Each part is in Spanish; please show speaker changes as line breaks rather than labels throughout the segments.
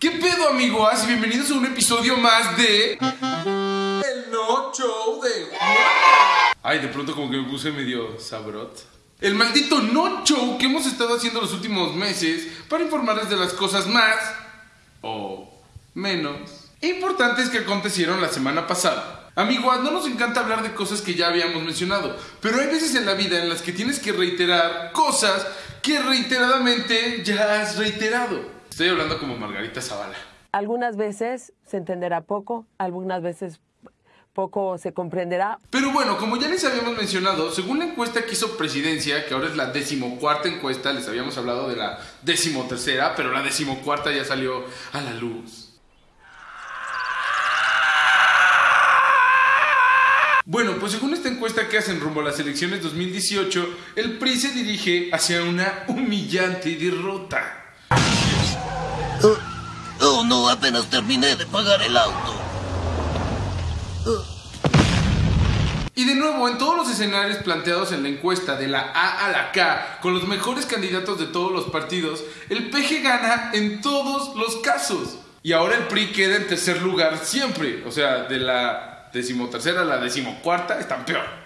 ¿Qué pedo, amigos? Bienvenidos a un episodio más de. El No Show de Ay, de pronto como que me puse medio sabrot. El maldito No Show que hemos estado haciendo los últimos meses para informarles de las cosas más. o menos. importantes que acontecieron la semana pasada. Amigos, no nos encanta hablar de cosas que ya habíamos mencionado, pero hay veces en la vida en las que tienes que reiterar cosas que reiteradamente ya has reiterado. Estoy hablando como Margarita Zavala.
Algunas veces se entenderá poco, algunas veces poco se comprenderá.
Pero bueno, como ya les habíamos mencionado, según la encuesta que hizo Presidencia, que ahora es la decimocuarta encuesta, les habíamos hablado de la decimotercera, pero la decimocuarta ya salió a la luz. Bueno, pues según esta encuesta que hacen rumbo a las elecciones 2018, el PRI se dirige hacia una humillante derrota.
Oh, no, apenas terminé de pagar el auto.
Y de nuevo, en todos los escenarios planteados en la encuesta de la A a la K, con los mejores candidatos de todos los partidos, el PG gana en todos los casos. Y ahora el PRI queda en tercer lugar siempre. O sea, de la decimotercera a la decimocuarta están peor.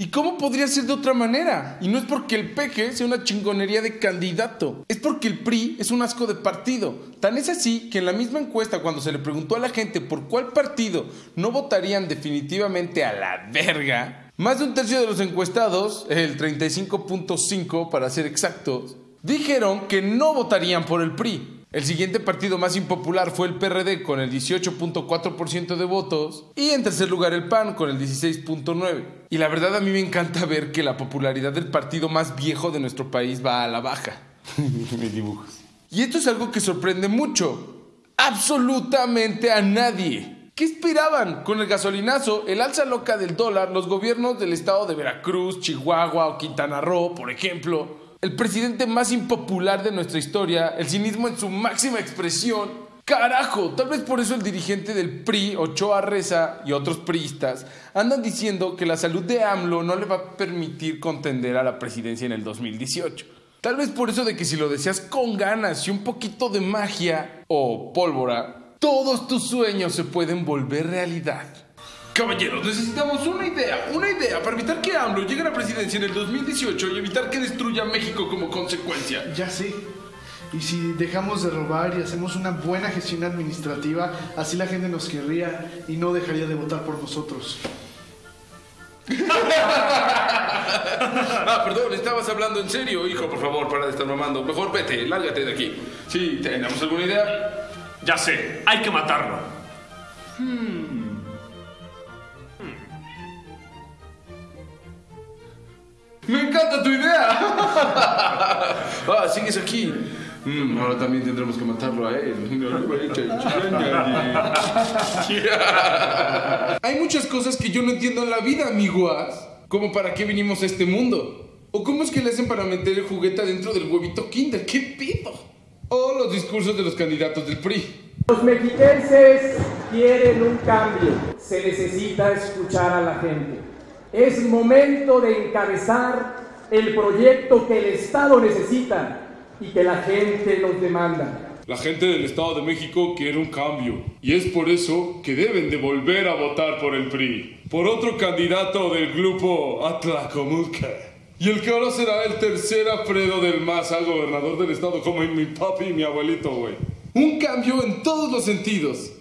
¿Y cómo podría ser de otra manera? Y no es porque el peje sea una chingonería de candidato, es porque el PRI es un asco de partido. Tan es así que en la misma encuesta cuando se le preguntó a la gente por cuál partido no votarían definitivamente a la verga, más de un tercio de los encuestados, el 35.5 para ser exactos, dijeron que no votarían por el PRI. El siguiente partido más impopular fue el PRD con el 18.4% de votos y en tercer lugar el PAN con el 16.9%. Y la verdad a mí me encanta ver que la popularidad del partido más viejo de nuestro país va a la baja. Mis dibujos. Y esto es algo que sorprende mucho. Absolutamente a nadie. ¿Qué esperaban? Con el gasolinazo, el alza loca del dólar, los gobiernos del estado de Veracruz, Chihuahua o Quintana Roo, por ejemplo, el presidente más impopular de nuestra historia, el cinismo en su máxima expresión. Carajo, tal vez por eso el dirigente del PRI, Ochoa Reza y otros priistas andan diciendo que la salud de AMLO no le va a permitir contender a la presidencia en el 2018. Tal vez por eso de que si lo deseas con ganas y un poquito de magia o pólvora, todos tus sueños se pueden volver realidad. Caballeros, necesitamos una idea, una idea para evitar que AMLO llegue a la presidencia en el 2018 y evitar que destruya México como consecuencia.
Ya sé. Y si dejamos de robar y hacemos una buena gestión administrativa, así la gente nos querría y no dejaría de votar por nosotros.
ah, perdón, estabas hablando en serio, hijo, por favor, para de estar mamando. Mejor vete, lárgate de aquí. Sí, ¿tenemos alguna idea?
Ya sé, hay que matarlo.
Hmm. ¡Me encanta tu idea! ah, sigues aquí. Mm, ahora también tendremos que matarlo a él. Hay muchas cosas que yo no entiendo en la vida, amiguas. Como para qué vinimos a este mundo. O cómo es que le hacen para meter el juguete dentro del huevito Kinder. ¡Qué pido! O los discursos de los candidatos del PRI.
Los mexiquenses quieren un cambio. Se necesita escuchar a la gente. Es momento de encabezar el proyecto que el Estado necesita y que la gente nos demanda.
La gente del Estado de México quiere un cambio y es por eso que deben de volver a votar por el PRI, por otro candidato del grupo Atlacomulca. Y el que ahora será el tercer Alfredo del Maza, gobernador del estado, como mi papi y mi abuelito, güey. Un cambio en todos los sentidos.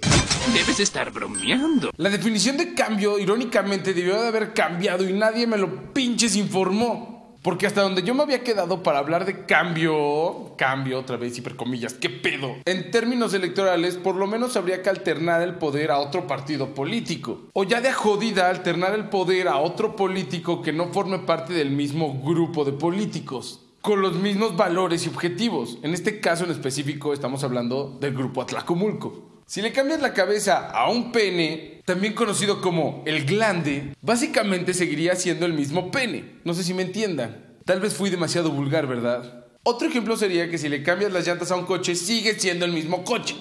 Debes estar bromeando.
La definición de cambio, irónicamente, debió de haber cambiado y nadie me lo pinches informó. Porque hasta donde yo me había quedado para hablar de cambio, cambio otra vez, hipercomillas, ¿qué pedo? En términos electorales, por lo menos habría que alternar el poder a otro partido político. O ya de jodida, alternar el poder a otro político que no forme parte del mismo grupo de políticos con los mismos valores y objetivos. En este caso en específico estamos hablando del grupo Atlacomulco. Si le cambias la cabeza a un pene, también conocido como el glande, básicamente seguiría siendo el mismo pene. No sé si me entiendan. Tal vez fui demasiado vulgar, ¿verdad? Otro ejemplo sería que si le cambias las llantas a un coche, sigue siendo el mismo coche.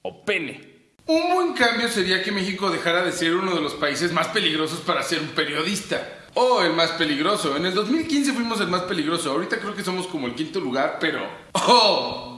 O pene. Un buen cambio sería que México dejara de ser uno de los países más peligrosos para ser un periodista. O el más peligroso. En el 2015 fuimos el más peligroso. Ahorita creo que somos como el quinto lugar, pero... ¡Oh!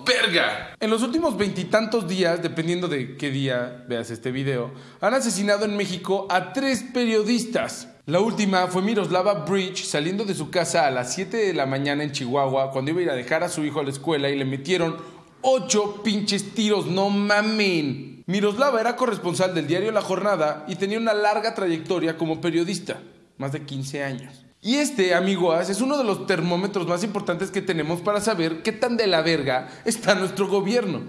En los últimos veintitantos días, dependiendo de qué día veas este video, han asesinado en México a tres periodistas. La última fue Miroslava Bridge saliendo de su casa a las 7 de la mañana en Chihuahua cuando iba a ir a dejar a su hijo a la escuela y le metieron ocho pinches tiros, no mamen. Miroslava era corresponsal del diario La Jornada y tenía una larga trayectoria como periodista, más de 15 años. Y este, amigos, es uno de los termómetros más importantes que tenemos para saber qué tan de la verga está nuestro gobierno.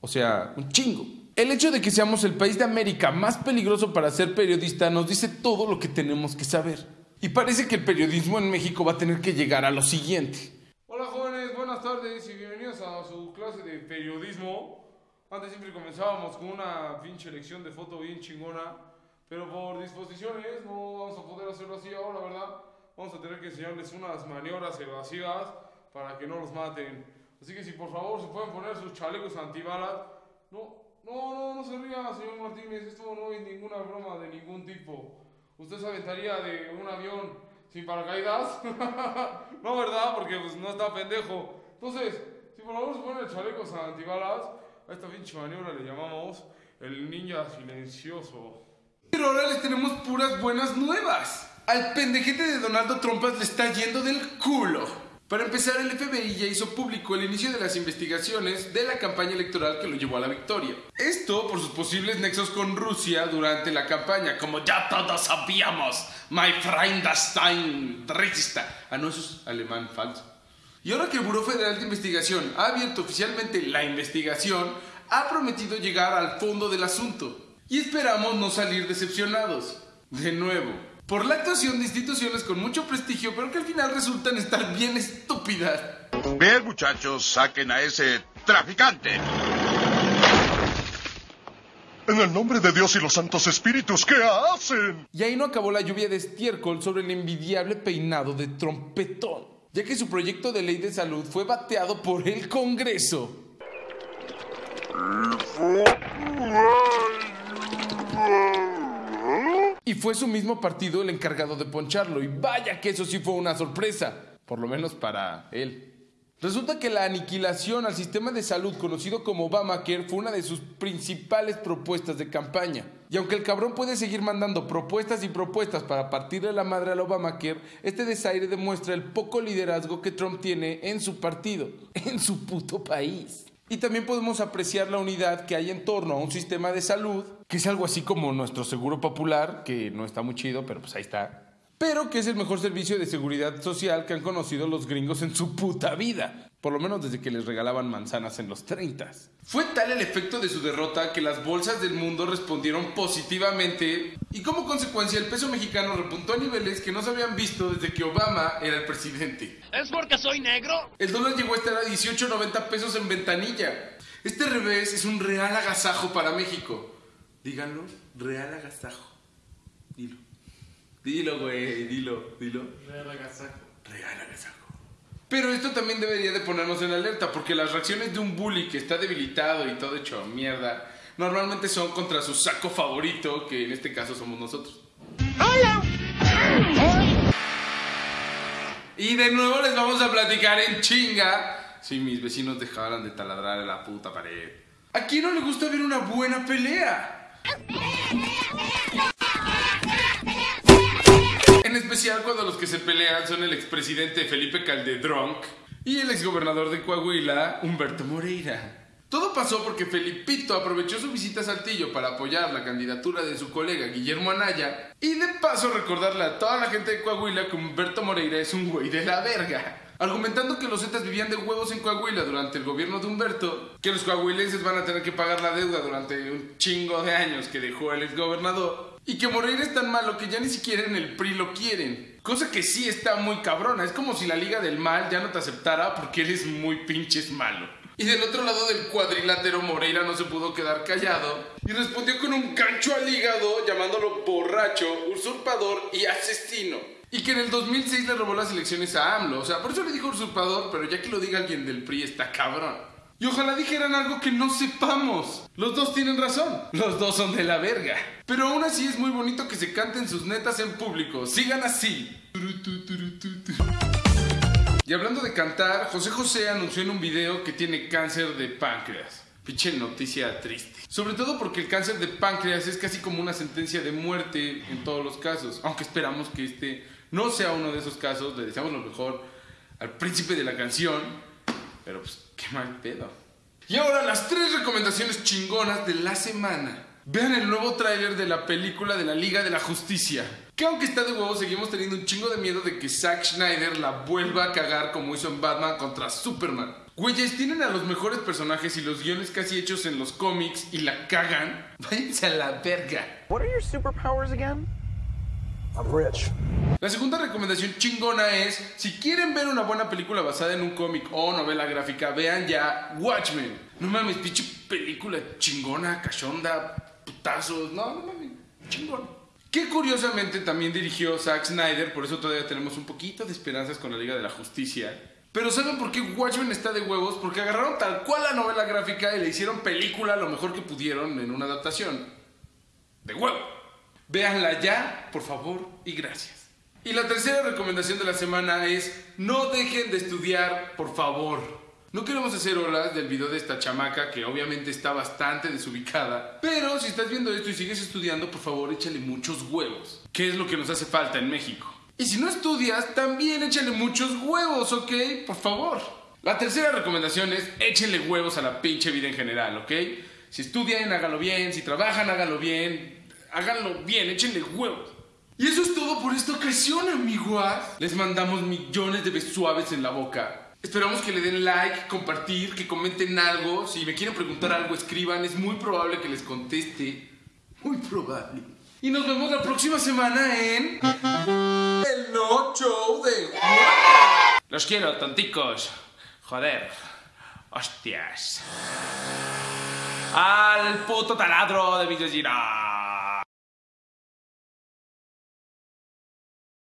O sea, un chingo. El hecho de que seamos el país de América más peligroso para ser periodista nos dice todo lo que tenemos que saber. Y parece que el periodismo en México va a tener que llegar a lo siguiente. Hola jóvenes, buenas tardes y bienvenidos a su clase de periodismo. Antes siempre comenzábamos con una pinche lección de foto bien chingona, pero por disposiciones no vamos a poder hacerlo así ahora, ¿verdad? Vamos a tener que enseñarles unas maniobras evasivas para que no los maten. Así que si por favor se pueden poner sus chalecos antibalas. No, no, no, no se ría, señor Martínez, esto no es ninguna broma de ningún tipo. ¿Usted se aventaría de un avión sin paracaídas? no, ¿verdad? Porque pues no está pendejo. Entonces, si por favor se ponen chalecos antibalas, a esta pinche maniobra le llamamos el ninja silencioso. Pero ahora les tenemos puras buenas nuevas. Al pendejete de Donaldo Trumpas le está yendo del culo. Para empezar, el FBI ya hizo público el inicio de las investigaciones de la campaña electoral que lo llevó a la victoria. Esto por sus posibles nexos con Rusia durante la campaña, como ya todos sabíamos, my friend Stein racista. Ah, no, eso es alemán falso. Y ahora que el Buró Federal de Investigación ha abierto oficialmente la investigación, ha prometido llegar al fondo del asunto. Y esperamos no salir decepcionados. De nuevo, por la actuación de instituciones con mucho prestigio, pero que al final resultan estar bien estúpidas.
Bien, muchachos, saquen a ese traficante.
En el nombre de Dios y los santos espíritus, ¿qué hacen?
Y ahí no acabó la lluvia de estiércol sobre el envidiable peinado de trompetón, ya que su proyecto de ley de salud fue bateado por el Congreso. Y fue su mismo partido el encargado de poncharlo. Y vaya que eso sí fue una sorpresa, por lo menos para él. Resulta que la aniquilación al sistema de salud conocido como Obamacare fue una de sus principales propuestas de campaña. Y aunque el cabrón puede seguir mandando propuestas y propuestas para partirle la madre al Obamacare, este desaire demuestra el poco liderazgo que Trump tiene en su partido, en su puto país. Y también podemos apreciar la unidad que hay en torno a un sistema de salud, que es algo así como nuestro seguro popular, que no está muy chido, pero pues ahí está. Pero que es el mejor servicio de seguridad social que han conocido los gringos en su puta vida. Por lo menos desde que les regalaban manzanas en los 30. Fue tal el efecto de su derrota que las bolsas del mundo respondieron positivamente y como consecuencia el peso mexicano repuntó a niveles que no se habían visto desde que Obama era el presidente.
¿Es porque soy negro?
El dólar llegó a estar a 18.90 pesos en ventanilla. Este revés es un real agasajo para México. Díganlo, real agasajo. Dilo. Dilo, güey, dilo, dilo.
Real agasajo.
Real agasajo. Pero esto también debería de ponernos en alerta, porque las reacciones de un bully que está debilitado y todo hecho mierda, normalmente son contra su saco favorito, que en este caso somos nosotros. Y de nuevo les vamos a platicar en chinga si mis vecinos dejaran de taladrar la puta pared. ¿A quién no le gusta ver una buena pelea? Especial cuando los que se pelean son el expresidente Felipe Calderón y el exgobernador de Coahuila, Humberto Moreira. Todo pasó porque Felipito aprovechó su visita a Saltillo para apoyar la candidatura de su colega Guillermo Anaya y de paso recordarle a toda la gente de Coahuila que Humberto Moreira es un güey de la verga. Argumentando que los Zetas vivían de huevos en Coahuila durante el gobierno de Humberto, que los coahuilenses van a tener que pagar la deuda durante un chingo de años que dejó el exgobernador, y que Moreira es tan malo que ya ni siquiera en el PRI lo quieren. Cosa que sí está muy cabrona, es como si la Liga del Mal ya no te aceptara porque eres muy pinches malo. Y del otro lado del cuadrilátero Moreira no se pudo quedar callado y respondió con un gancho al hígado llamándolo borracho, usurpador y asesino. Y que en el 2006 le robó las elecciones a AMLO. O sea, por eso le dijo usurpador, pero ya que lo diga alguien del PRI está cabrón. Y ojalá dijeran algo que no sepamos. Los dos tienen razón. Los dos son de la verga. Pero aún así es muy bonito que se canten sus netas en público. Sigan así. Y hablando de cantar, José José anunció en un video que tiene cáncer de páncreas. Pinche noticia triste. Sobre todo porque el cáncer de páncreas es casi como una sentencia de muerte en todos los casos. Aunque esperamos que este no sea uno de esos casos. Le deseamos lo mejor al príncipe de la canción. Pero pues, qué mal pedo. Y ahora las tres recomendaciones chingonas de la semana. Vean el nuevo tráiler de la película de la Liga de la Justicia. Que aunque está de huevo, seguimos teniendo un chingo de miedo de que Zack Schneider la vuelva a cagar como hizo en Batman contra Superman. Güeyes, tienen a los mejores personajes y los guiones casi hechos en los cómics y la cagan. Váyanse a la verga.
What are your superpowers again? Rich.
La segunda recomendación chingona es, si quieren ver una buena película basada en un cómic o novela gráfica, vean ya Watchmen. No mames, pinche película chingona, cachonda, putazos, no, no mames, chingón. Que curiosamente también dirigió Zack Snyder, por eso todavía tenemos un poquito de esperanzas con la Liga de la Justicia. Pero ¿saben por qué Watchmen está de huevos? Porque agarraron tal cual la novela gráfica y le hicieron película lo mejor que pudieron en una adaptación. De huevo. Véanla ya, por favor, y gracias. Y la tercera recomendación de la semana es, no dejen de estudiar, por favor. No queremos hacer olas del video de esta chamaca que obviamente está bastante desubicada, pero si estás viendo esto y sigues estudiando, por favor échale muchos huevos, que es lo que nos hace falta en México. Y si no estudias, también échale muchos huevos, ¿ok? Por favor. La tercera recomendación es échenle huevos a la pinche vida en general, ¿ok? Si estudian, háganlo bien, si trabajan, háganlo bien, háganlo bien, échenle huevos. Y eso es todo por esta ocasión, amigos. Les mandamos millones de besos suaves en la boca. Esperamos que le den like, compartir, que comenten algo. Si me quieren preguntar algo, escriban. Es muy probable que les conteste. Muy probable. Y nos vemos la próxima semana en... El No Show de...
Los quiero, tonticos. Joder. Hostias. Al puto taladro de Girard.